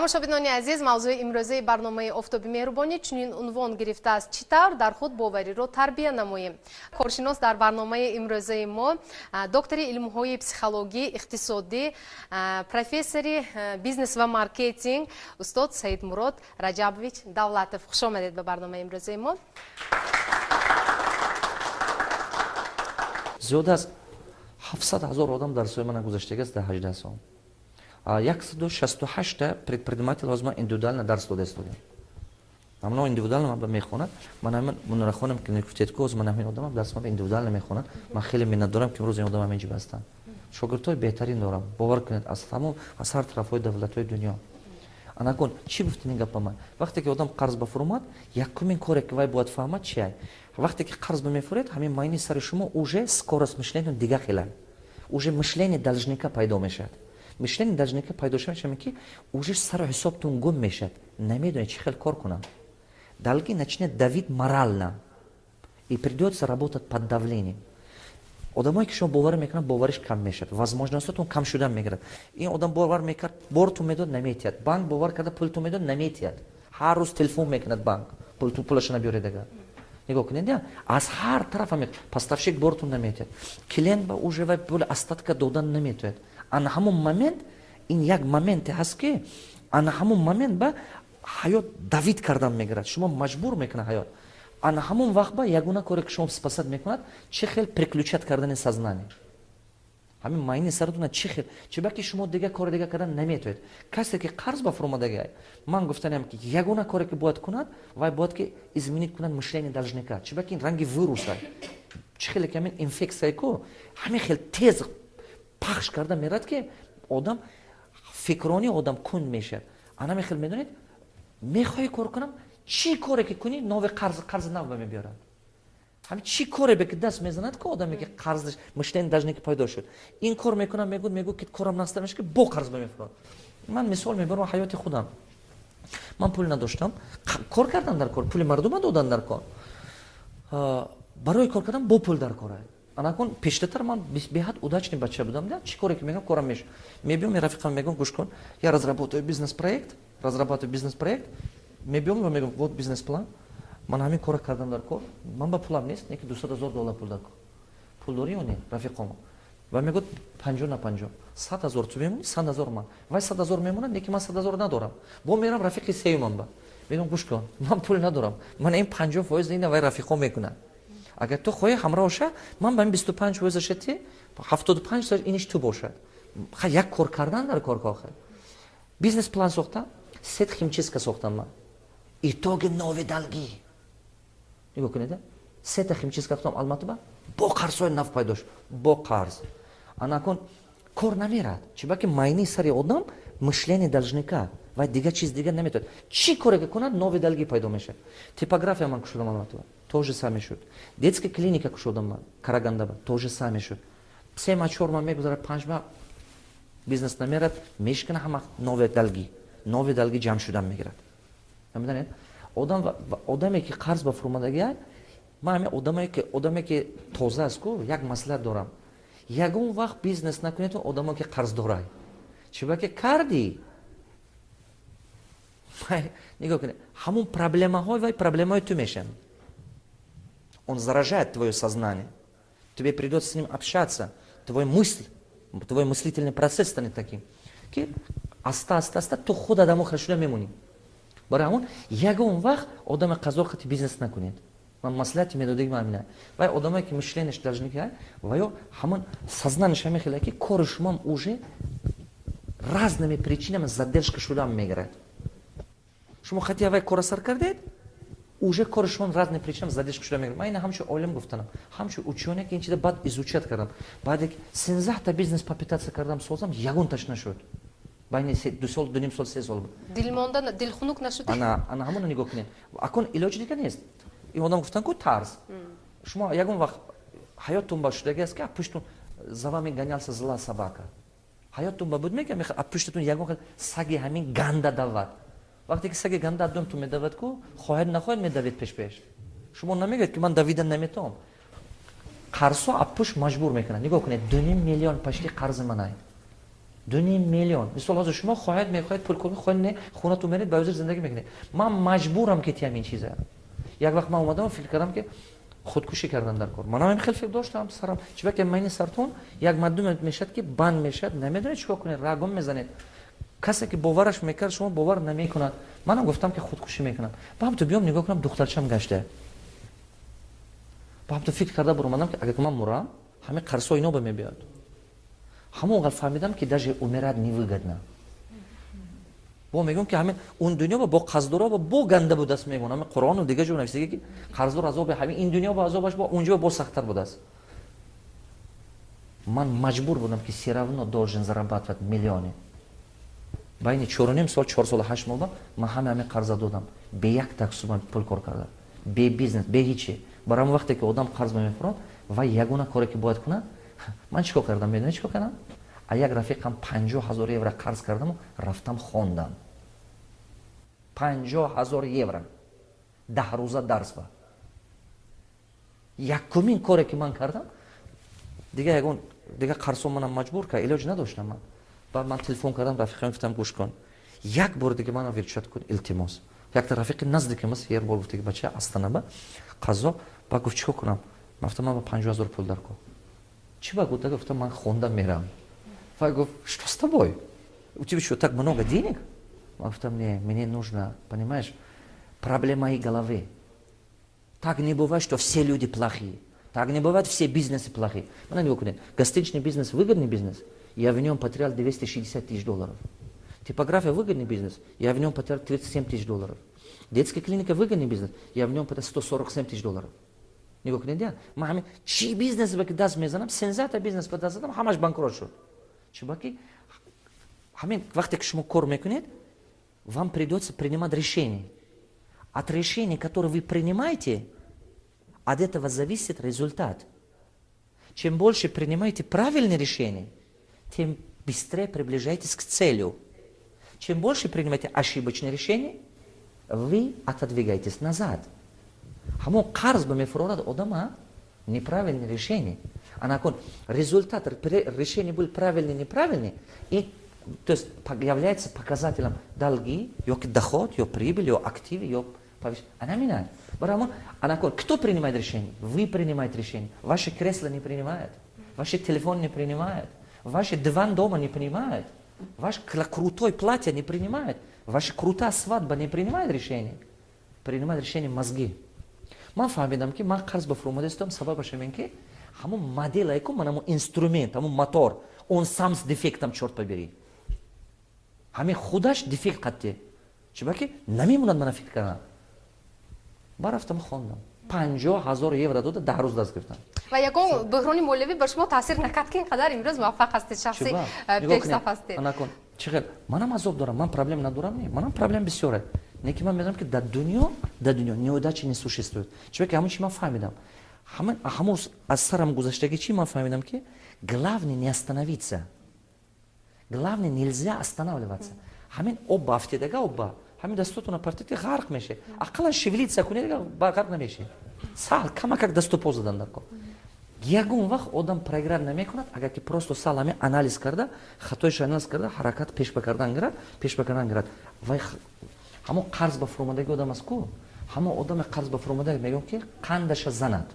тамошобинони азиз мавзӯи имрӯзаи барномаи офтоби меҳрубонӣ чунин унвон гирифтааст. Чӣ тавр дар худ бовариро тарбия намоем. Коршинос дар барномаи имрӯзаи мо доктори илмҳои психологӣ иқтисодӣ профессори бизнес ва маркетинг устод саидмурод раҷабович давлатов. Хуш омадед ба барномаи имрӯзаи мо. Зиёда аз ҳафтсад ҳазор одам дарсҳои мана гузаштагиаст дар ҳаждаҳ сол 168 предприниматель ҳозир ман индивидуально дарс дода истодем. Амно индивидуально ман мехонад ман ҳамин мунрахонам ки гуфтед ки ҳозир ман ҳамин одамам дарс ман индивидуально мехонад ман хеле миннат дорам ки имрӯз ин одам ҳаминҷи ҳастанд шогирдҳои беҳтарин дорам. Бовар кунед аз тамом аз ҳар тарафҳои давлатҳои дунё. Анакун чӣ гуфтин ин гапа ман? Вақте ки одам қарз бафурмад якумин коре ки вай бояд фаҳмад чиай вақте ки қарз бамефуред ҳамин майни сари шумо уже скорост мишленион дига хела уже мишлени должника пайдо мешавад мишлени должника пайдо шавад ки уже сару ҳисобтун гум мешавад. Намедонед чӣ хел кор кунам. Долги начинает давид морально и придется работать под давлением. Одамое ки шумо бовар мекунад бовариш кам мешавад. Возможностотун кам шудан мегирад. Ин одам бовар мекард бортун медод наметиҳад. Банк бовар карда пултун медод наметиҳад. Ҳар рӯз телефон мекунад банк. Пулашона биёред ага нигоҳ кунед. Аз ҳар тараф поставщик бортун наметиҳад. Клиент ба уже вай пули остатка додан наметавонад ана ҳамон момент ин як моменте ҳаст ки ана ҳамон момент ба ҳаёт давид кардан мегирад. Шумо маҷбур мекунад ҳаёт. Ана ҳамон вақт ба ягона коре ки шумо спасад мекунад чӣ хел приключат кардани сознание ҳамин майни саратона чӣ хел? Чебаки шумо дига кори дига кардан наметавонед касе ки қарз ба фурмодаги ман гуфтанам ки ягона коре ки бояд кунад вай бояд ки изменит кунад мишлени должника. Чебаки ранги вируса чӣ хеле ки ҳамин инфексия ку? Ҳамин хел тез пахш карда мерад ки одам фикрони одам кунд мешавад. Анаме хел медонед мехоҳӣ кор кунам чӣ коре ки кунӣ нови қарзи нав ба мебиёрад. Ҳамин чӣ коре бе ки даст мезанад ки одаме ки қарз мишлени дажне ки пайдо шуд. Ин кор мекунам мегӯд мегӯ ки корам наста меша ки бо қарз ба мефурад. Ман мисол мебарам ҳаёти худам. Ман пул надоштам. Кор кардам дар кор пули мардума додан дар кор. Барои кор кардан бо пул дар кора анакун пештатар ман беҳад удачный бача будам. Да чӣ коре ки мегӯям корам меша мебиём рафиқам мегӯям гӯш кун. Я разработаю бизнес проект разрабатываю бизнес проект. Мебиём ва мегӯям вот бизнес план. Ман ҳамин кора кардам дар кор. Ман ба пулам нест не ки дусад ҳазор доллар пул дар кор. Пул дорӣ ё не? Рафиқомо ва мегӯд панҷо на панҷо сад ҳазор ту мемонӣ сад ҳазор ман. Вай сад ҳазор мемонад не ки ман сад ҳазор надорам. Бо мерам рафиқи сеюмам ба. Мегӯям гӯш кун. Ман пул надорам. Ман ин панҷо фоиз ина вай рафиқо мекунад агар ту хоҳӣ ҳамроҳ оша ман ба ин бисту панҷ фоизаша ти ҳафтоду панҷ соиш иниш ту бошад як кор кардан дар кор кохе бизнес план сохтам сет химчистка сохтам ман итоги нови далгӣ нигоҳ кунед сета химчистка сохтам алматоба бо қарзҳои нав пайдо шуд бо қарз анакун кор намерад чибаки майни сари одам мишлени должника ва дигар чиз дигар наметавонад чӣ коре ки кунад нови далгӣ пайдо мешавад типография ман кушодам алматоба то же саме шуд. Детская клиника кушодам ман карагандаба то же саме шуд. Се ма чор ма мегузарад панҷ ма бизнес намерад мешкана ҳама нови далгӣ нови далгӣ ҷамъ шудан мегирад. Намедонед одам одаме ки қарз ба фурмадагиа ман ҳами одаме ки одаме ки тоза аст ку як маслиҳат дорам. Ягон вақт бизнес накунед одаме ки қарздорай чӯбаки кардӣ? Нигоҳ кунед. Ҳамон проблемаҳои вай проблемаҳои ту мешаванд он заражает твое сознание. Тебе придется с ним общаться. Твой мысль твой мыслительный процесс станет таким. Ки аста аста аста ту худ адамо хел шуда мемонӣ барои ҳамон ягон вақт одаме қазо хати бизнес накунед ман маслиҳати медодаги ман ҳамина вай одамое ки мишленеш должника ваё ҳамон сознанияш ҳаме хеле ки кори шумам уже разными причинами задержка шудам мегирад шумо хати вай кора сар кардед уже кори шумо разные причинами задержка шуда мегирад ман ина ҳамчо олим гуфтанам. Ҳамчо учёне ки ин чиза баъд изучат кардам. Баъде сенздаҳта бизнес попитация кардам созам ягонташ нашуд байни ду сол дуним сол се сол дилмонда дилхунук нашуд ана ана ҳамона нигоҳ кунед. Акун илоҷи дига нест. Ин одам гуфтан ку тарз? Шумо ягон вақт ҳаёттун ба шудаги аст ки пуштун за вами гонялся зла собака ҳаёттун ба буд мегӯям а пуштатун ягон саги ҳамин ганда давад вақте ки саги ганда аддумтун медавад ку хоҳед нахоҳед медавед пешпеш. Шумо намегӯед ки ман давида наметавом қарзҳо а пушт маҷбур мекунад. Нигоҳ кунед дуним миллион пашти қарзи манай дуним миллион. Мисол ҳозир шумо хоҳед мехоҳед пул кор хоҳед не хонату меред ба ӯзир зиндагӣ мекунед. Ман маҷбурам ки тиам ин чиза. Як вақт ман омадам фикр кардам ки худкушӣ кардан дар кор. Манам хел фикр доштам сарам. Чибаке майни сартон як мардуме мешад ки банд мешад намедонед чикор кунед рагон мезанед касе ки бовараш мекард шумо бовар намекунад. Манам гуфтам ки худкушӣ мекунам. Баҳамту биём нигоҳ кунам духтарчам гашта баҳамту фикр карда буромадам ки агар ман мурам ҳамин қарсо ино ба мебиёд. Ҳамон вақт фаҳмидам ки даже умирад невыгодна бо мегӯям ки ҳамин он дунё бо қарздора бо ганда будаст мегӯям. Ҳамин қуръону дигар ҷо нависидаги ки қарздор азоби ҳамин ин дунё бо азобаш бо унҷо бо сахттар будааст ман маҷбур будам ки все равно должен зарабатывать миллионе байни чоруним сол чор сола ҳашт моҳ ман ҳама ҳамин қарза додам. Бе як таксума пул кор кардам бе бизнес бе ҳиче. Барои ҳамон вақте ки одам қарз мемехӯрад ва ягона коре ки бояд кунад? Ман чӣ кор кардам? Медонед чӣ кор кардам? А як рафиқам панҷоҳ ҳазор евро қарз кардаму рафтам хондам. Панҷоҳ ҳазор евро. Даҳрӯза дарс ба. Якумин коре ки ман кардам дига ягон дига қарсо манам маҷбур кард илоҷ надоштам ман баъд ман телефон кардам рафиқам гуфтам гӯш кун. Як бор дига мана вилчат кун илтимос. Якта рафиқи наздикимаст ер бор гуфтаги бача астанаба қазо ба гуфт чӣ кор кунам. Мафта ман ба панҷоҳ ҳазор пул дар ко чӣ ба гуфта гуфта ман хонда мерам. Ва гуфт что с тобой? У тебя что так много денег? Ман гуфтам не мне нужно понимаешь проблема и головы. Так не бывает что все люди плохие. Так не бывает все бизнесы плохие мана нигоҳ кунед гостиничный бизнес выгодный бизнес я в нем потерял 260 тысяч долларов. Типография выгодный бизнес я в нем потерял 37 тысяч долларов. Детская клиника выгодный бизнес я в нем потерял 147 тысяч долларов. Нигоҳ кунед я ман ҳамин чӣ бизнес ба ки даст мезанам сензата бизнес ба даст задам ҳамаш банкрот шуд чиба ки ҳамин вақте ки шумо кор мекунед вам придется принимать решение. От решения которое вы принимаете от этого зависит результат. Чем больше принимаете правильные решения тем быстрее приближаетесь к целью. Чем больше принимаете ошибочные решения вы отодвигаетесь назад. Ҳамон қарз ба мефурорад одама неправильное решение. А након результат решения был правильный неправильный и то есть является показателем долги ёки доход ё прибыль ё активы ё она меняет. Барамон а након кто принимает решение? Вы принимаете решение. Ваши кресла не принимают. Ваши телефон не принимают ваши диван дома не принимают. Ваш крутой платье не принимает ваша крутая свадьба не принимает решение принимает решение мозги. Ман фаҳмидам ки ман қарз ба фурӯмадастам сабабаш ин ки ҳамон моделае ку ман ҳамон инструмент ҳамон мотор. Он самс дефектам чорт побери. Ҳамин худаш дефект қатти чиба ки намемонад мана фикр кардам барафтам хондам панҷоҳ ҳазор евро дода даҳ рӯз даст гирифтам ва ягон буҳрони молиявӣ бар шумо таъсир накард ки ин қадар имрӯз муваффақ ҳастед шахси пешсаф ҳастед чӣ манам азоб дорам ман проблем надорам не манам проблем бисёре неки ман медонам ки дар дунё дар дунё неудачи не существует чебаки ҳамон чи ман фаҳмидам ҳамон аз сарам гузаштаги чи ман фаҳмидам ки главный не остановиться главный нельзя останавливаться ҳамин об ба афтидага об ба ҳамин дастотона партити ғарқ меше ақаллан шевелиться кунед ғарқ намеше саҳл камакак дасту по задан дар кор ягон вақт одам програм намекунад агар ки просто сал ҳамин анализ карда хатоиш анализ карда ҳаракат пешба кардан гирад пешба кардан гирад. Вай ҳамон қарз ба фурӯмадаги одам аст ку? Ҳамон одаме қарз ба фурӯмадаги мегӯям ки қандаша занад.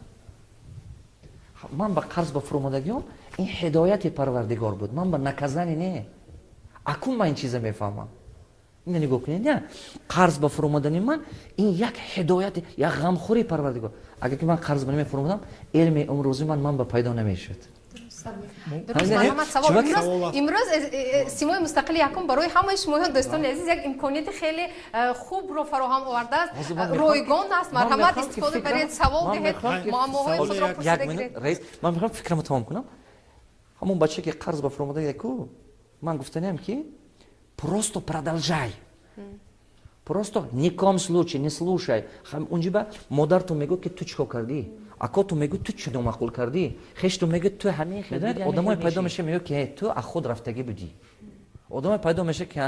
Ман ба қарз ба фурӯмадагиён ин ҳидояти парвардигор буд. Ман ба наказане не. Акун ман ин чиза мефаҳмам ина нигоҳ кунед я қарз ба фурӯмадани ман ин як ҳидояти як ғамхӯри парвардигор агар ки ман қарз ба намефурӯмадам илми умрӯзи ман ман ба пайдо намешуд имрӯз э, э, симои мустақили якум барои ҳамаи шумоён дӯстони азиз як имконияти хеле э, хубро фароҳам овардааст ройгон аст марҳамат истифода баред савол диҳед муаммоҳои худро пурсидагиред ман мехоҳам фикрамро тамом кунам ҳамон бача ки қарз ба фурӯмадаку ман гуфтаниам ки просто продолжай. Просто ни ком случае не слушай. Унҷиба модарто мегӯ ки ту чӣ кор кардӣ? Акото мегӯ ту чӣ номақул кардӣ? Хешту мегӯ ту ҳамин одамое пайдо меша мегӯ ки ту а худ рафтагӣ будӣ? Одамое пайдо меша ки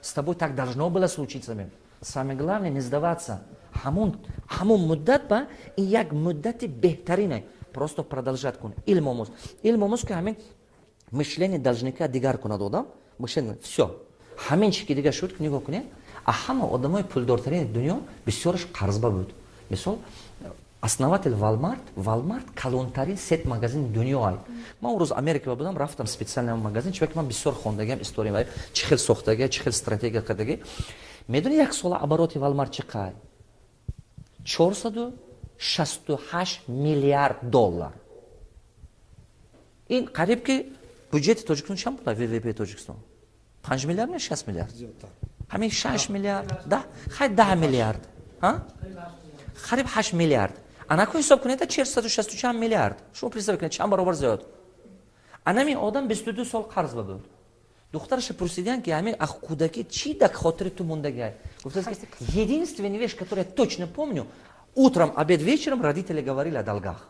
с тобой так должно было случиться самое главное не сдаваться. Ҳамон ҳамон муддат ба ин як муддати беҳтарина просто продолжат кун. Илм омӯз. Илм омӯз ки ҳамин мишлени должника дигар кунад одам. Все ҳамин чӣ ки дига шуд нигоҳ кунед а ҳама одамои пулдортарини дунё бисёраш қарзба буд. Мисол основатель валмарт валмарт калонтарин сет магазини дунё ай. Ман рӯз америка будам рафтам специально магазин чунки ман бисёр хондагиам история чӣ хел сохтагия чӣ хел стратегия кардагӣ медони як сола обороти валмарт чӣ қай? 468 миллиард доллар. Ин қариб ки бюджети тоҷикистон чанд буда ввп тоҷикистон панҷ миллиард не шаст миллиард ҳамин шаш миллиард да хай даҳ миллиард қариб ҳашт миллиард анаку ҳисоб кунед чесаду шасту чанд миллиард шумо представ кунед чанд баробар зиёд анамин одам бисту ду сол қарз ба буд духтараша пурсидиян ки ҳамин ах кудаки чи дар хотири ту мондаги гуфта единственная вещь которую я точно помню утром обед вечером родители говорили о долгах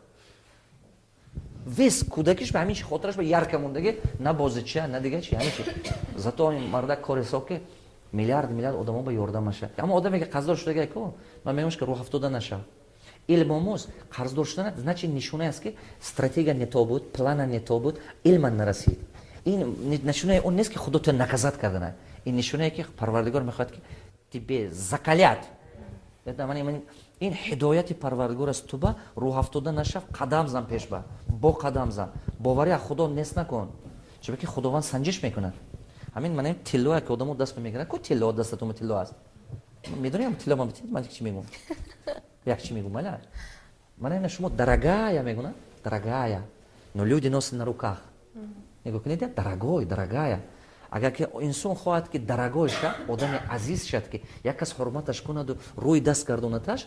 вес кудакиш ба ҳамин чи хотираш ба ярка мондаги на бозича на дига чи ҳамин чи зато мардак кори соки миллиард миллиард одамо ба ёрдамаша аммо одаме ки қарздор шудаги ко ман мегӯмаш ки рӯҳафтода наша илмомӯз қарздор шудана значит нишоне аст ки стратегия не то буд плана не то буд илман нарасид ин нишонаи он нест ки худо то наказат кардана ин нишонае ки парвардигор мехоҳад ки тебе закалят ин ҳидояти парвардигор аст ту ба рӯҳафтода нашав қадам зан пешба бо қадам зан боварӣ аз худо нест накун. Чунки худованд санҷиш мекунад ҳамин манам тиллое ки одамо даст мегиранд. Ку тилло дастатума тилло аст? Медонем тилло ман ман чӣ мегӯм як чӣ мегӯм маля манам шумо дорогая мегӯна дорогая но люди носят на руках. Нигоҳ кунед дорогой дорогая агар ки инсон хоҳад ки дорогой шад одами азиз шад ки як кас ҳурматаш кунаду рӯи даст гардонаташ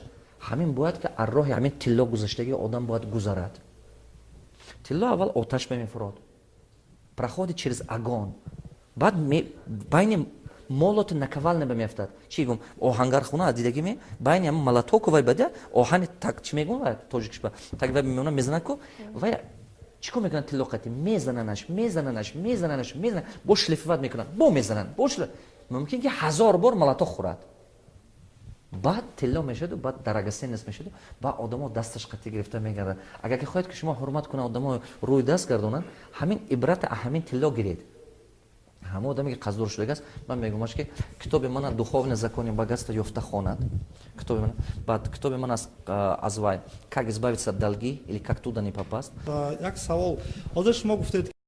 ҳамин бояд ки аз роҳи ҳамин тилло гузаштагии одам бояд гузарад. Тилло аввал оташ мемефурод проходит через огонь баъд байни молоту наковальна ба меафтад чи гум оҳангархона аз дидаги ме байни ам малатоку вай бада оҳани так чи мегум вай тоҷикшба так вай мемона мезанад ку? Вай чӣ кор мекунад тиллоқати мезананаш мезананаш мезананаш мезанад бо шлифоват мекунад. Бо мезананд бо мумкин ки ҳазор бор малатоқ хӯрад баъд тилло мешаду баъд дарагасенес мешаду баъд одамо дасташ қатӣ гирифта мегардад. Агар ки хоҳед ки шумо ҳурмат кунад одамо рӯи даст гардонанд ҳамин ибрата а ҳамин тилло гиред. Ҳама одаме ки қаздор шудагааст ман мегӯмаш ки китоби мана духовни закони богатства ёфта хонад. Китоби ман баъд китоби ман аз вай как избавиться от долги или как туда не попаст як савол. Ҳозир шумо гуфтед